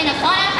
Coming to Florida.